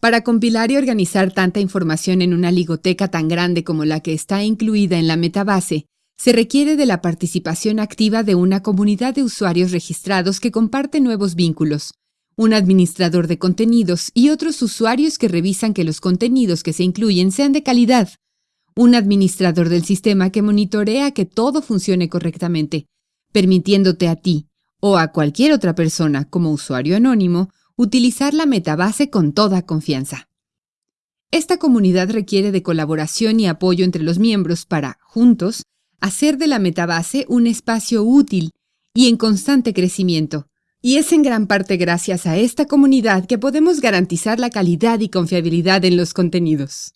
Para compilar y organizar tanta información en una ligoteca tan grande como la que está incluida en la metabase, se requiere de la participación activa de una comunidad de usuarios registrados que comparten nuevos vínculos, un administrador de contenidos y otros usuarios que revisan que los contenidos que se incluyen sean de calidad, un administrador del sistema que monitorea que todo funcione correctamente, permitiéndote a ti o a cualquier otra persona como usuario anónimo utilizar la metabase con toda confianza. Esta comunidad requiere de colaboración y apoyo entre los miembros para, juntos, hacer de la metabase un espacio útil y en constante crecimiento. Y es en gran parte gracias a esta comunidad que podemos garantizar la calidad y confiabilidad en los contenidos.